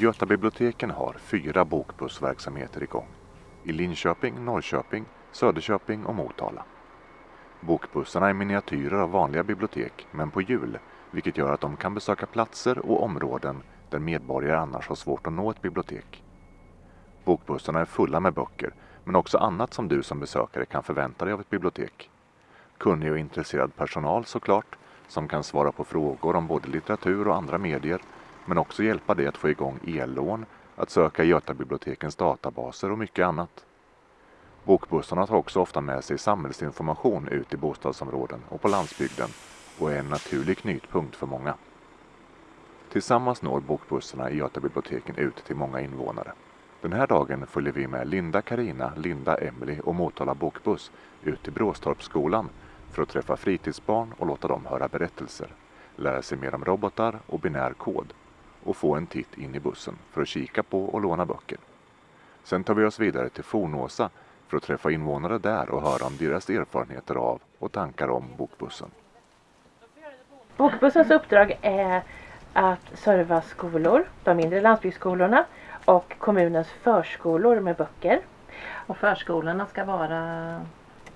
Götabiblioteken har fyra bokbussverksamheter igång. I Linköping, Norrköping, Söderköping och Motala. Bokbussarna är miniatyrer av vanliga bibliotek, men på hjul, vilket gör att de kan besöka platser och områden där medborgare annars har svårt att nå ett bibliotek. Bokbussarna är fulla med böcker, men också annat som du som besökare kan förvänta dig av ett bibliotek. Kunnig och intresserad personal såklart, som kan svara på frågor om både litteratur och andra medier, men också hjälpa dig att få igång ellån, att söka i Götabibliotekens databaser och mycket annat. Bokbussarna tar också ofta med sig samhällsinformation ut i bostadsområden och på landsbygden och är en naturlig knytpunkt för många. Tillsammans når bokbussarna i Götabiblioteken ut till många invånare. Den här dagen följer vi med Linda Karina, Linda Emily och Motala Bokbuss ut till Bråstorpsskolan för att träffa fritidsbarn och låta dem höra berättelser, lära sig mer om robotar och binär kod och få en titt in i bussen för att kika på och låna böcker. Sen tar vi oss vidare till Fornåsa för att träffa invånare där och höra om deras erfarenheter av och tankar om bokbussen. Bokbussens uppdrag är att serva skolor, de mindre landsbygdsskolorna och kommunens förskolor med böcker. Och förskolorna ska vara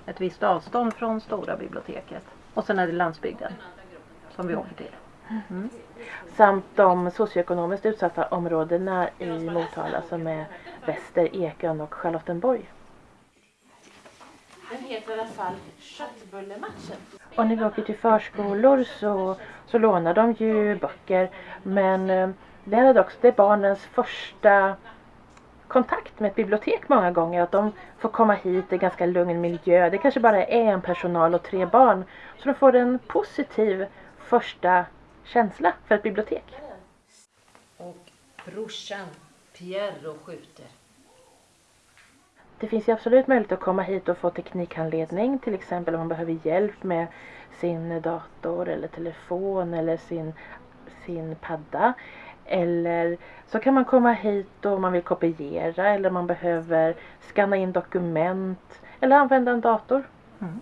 ett visst avstånd från stora biblioteket. Och sen är det landsbygden som vi åker till. Mm. Samt de socioekonomiskt utsatta områdena i Motala som är Väster, Ekön och Charlottenborg. Den heter i alla fall Köttbullematchen. Och när vi åker till förskolor så, så lånar de ju böcker men eh, det är också det är barnens första kontakt med ett bibliotek många gånger. Att de får komma hit i ganska lugn miljö. Det kanske bara är en personal och tre barn. Så de får en positiv första känsla för ett bibliotek. Och brorsan Pierro skjuter. Det finns ju absolut möjlighet att komma hit och få teknikhandledning. Till exempel om man behöver hjälp med sin dator eller telefon eller sin, sin padda. Eller så kan man komma hit om man vill kopiera eller man behöver scanna in dokument eller använda en dator. Mm.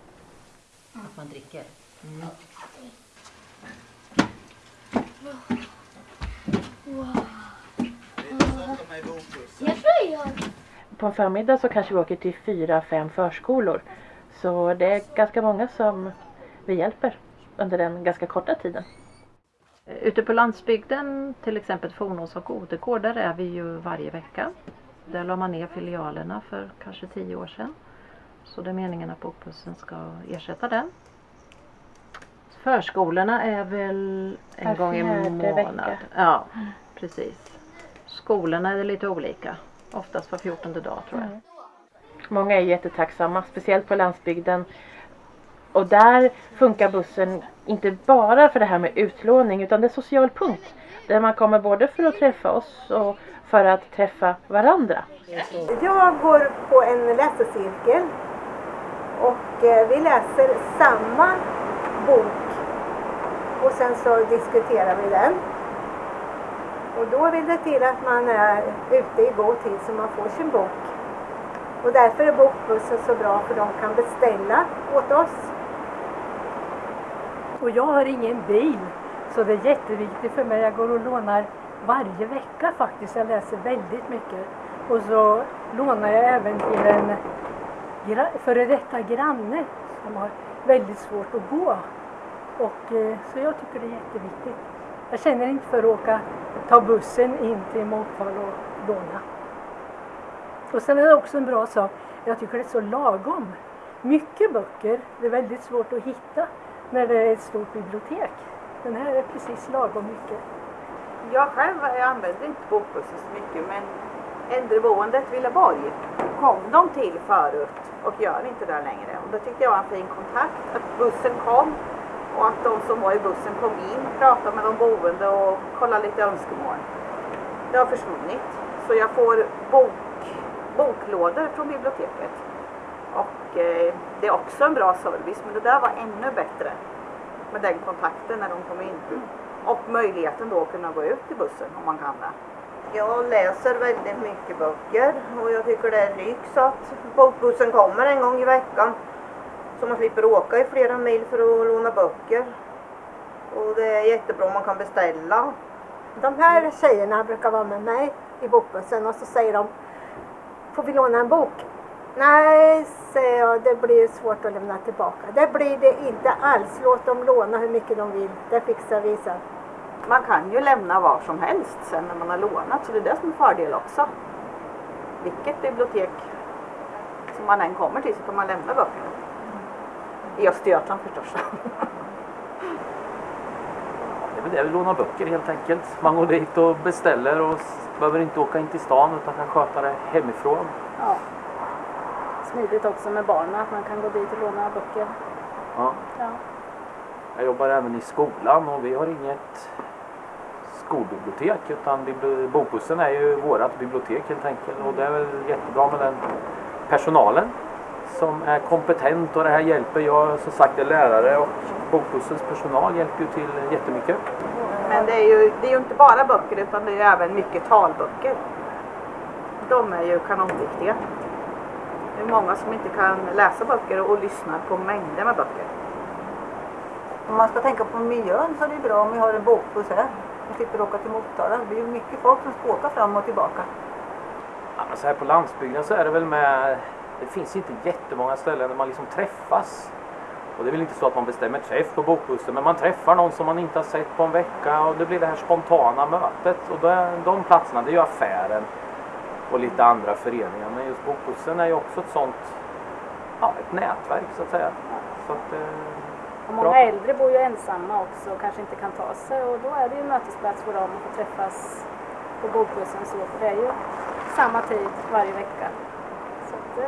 Att man dricker. Mm. På en förmiddag så kanske vi åker till fyra, fem förskolor. Så det är ganska många som vi hjälper under den ganska korta tiden. Ute på landsbygden, till exempel Fornås och Odegård, där är vi ju varje vecka. Där la man ner filialerna för kanske tio år sedan. Så det är meningen att bokbussen ska ersätta den. Förskolorna är väl en Var gång i månaden. Vecka. Ja, precis. Skolorna är det lite olika. Oftast var fjortonde dag tror jag. Mm. Många är jättetacksamma, speciellt på landsbygden. Och där funkar bussen inte bara för det här med utlåning utan det är social punkt. Där man kommer både för att träffa oss och för att träffa varandra. Jag går på en läsecirkel och eh, vi läser samma bok och sen så diskuterar vi den. Och då vill det till att man är ute i god tid så man får sin bok. Och därför är bokbussen så bra för de kan beställa åt oss. Och jag har ingen bil så det är jätteviktigt för mig. Jag går och lånar varje vecka faktiskt. Jag läser väldigt mycket. Och så lånar jag även till en före detta granne som har väldigt svårt att gå. Och, eh, så jag tycker det är jätteviktigt. Jag känner inte för att åka, ta bussen in till Motala och låna. Och sen är det också en bra sak, jag tycker det är så lagom. Mycket böcker, det är väldigt svårt att hitta när det är ett stort bibliotek. Den här är precis lagom mycket. Jag själv jag använder inte bokbussen så mycket men äldreboendet Villaborg kom de till förut och gör inte det längre. Och det tyckte jag var en fin kontakt att bussen kom och att de som var i bussen kom in, pratade med de boende och kollade lite önskemål. Det har försvunnit. Så jag får bok, boklådor från biblioteket. Och eh, det är också en bra service men det där var ännu bättre med den kontakten när de kom in. Och möjligheten då att kunna gå ut i bussen om man kan det. Jag läser väldigt mycket böcker och jag tycker det är lyx att bokbussen kommer en gång i veckan. Så man slipper åka i flera mil för att låna böcker. Och det är jättebra om man kan beställa. De här tjejerna brukar vara med mig i bokbussen och så säger de Får vi låna en bok? Nej, säger jag, det blir svårt att lämna tillbaka. Det blir det inte alls. Låt dem låna hur mycket de vill. Det fixar vi sen. Man kan ju lämna var som helst sen när man har lånat så det är det som är fördel också. Vilket bibliotek som man än kommer till så kan man lämna böckerna. I Östergötland förstås. Det är väl lånar böcker helt enkelt. Man går dit och beställer och behöver inte åka in till stan utan kan sköta det hemifrån. Ja. Smidigt också med barnen att man kan gå dit och låna böcker. Ja. Ja. Jag jobbar även i skolan och vi har inget skolbibliotek utan bokbussen är ju vårat bibliotek helt enkelt och det är väl jättebra med den personalen som är kompetent och det här hjälper. Jag som sagt är lärare och bokbussens personal hjälper ju till jättemycket. Men det är, ju, det är ju inte bara böcker utan det är ju även mycket talböcker. De är ju kanonviktiga. Det är många som inte kan läsa böcker och lyssnar på mängder med böcker. Om man ska tänka på miljön så är det bra om vi har en bokbuss här. Vi slipper åka till Motala. Det blir ju mycket folk som ska åka fram och tillbaka. Ja, men så här på landsbygden så är det väl med, det finns inte jättemånga ställen där man liksom träffas. Och det är väl inte så att man bestämmer träff på bokbussen men man träffar någon som man inte har sett på en vecka och det blir det här spontana mötet. Och det, de platserna, det är ju affären och lite andra föreningar. Men just bokbussen är ju också ett sånt, ja ett nätverk så att säga. Så att, eh, Och många Bra. äldre bor ju ensamma också och kanske inte kan ta sig och då är det ju en mötesplats för dem att få träffas på bokbussen så för det är ju samma tid varje vecka. Så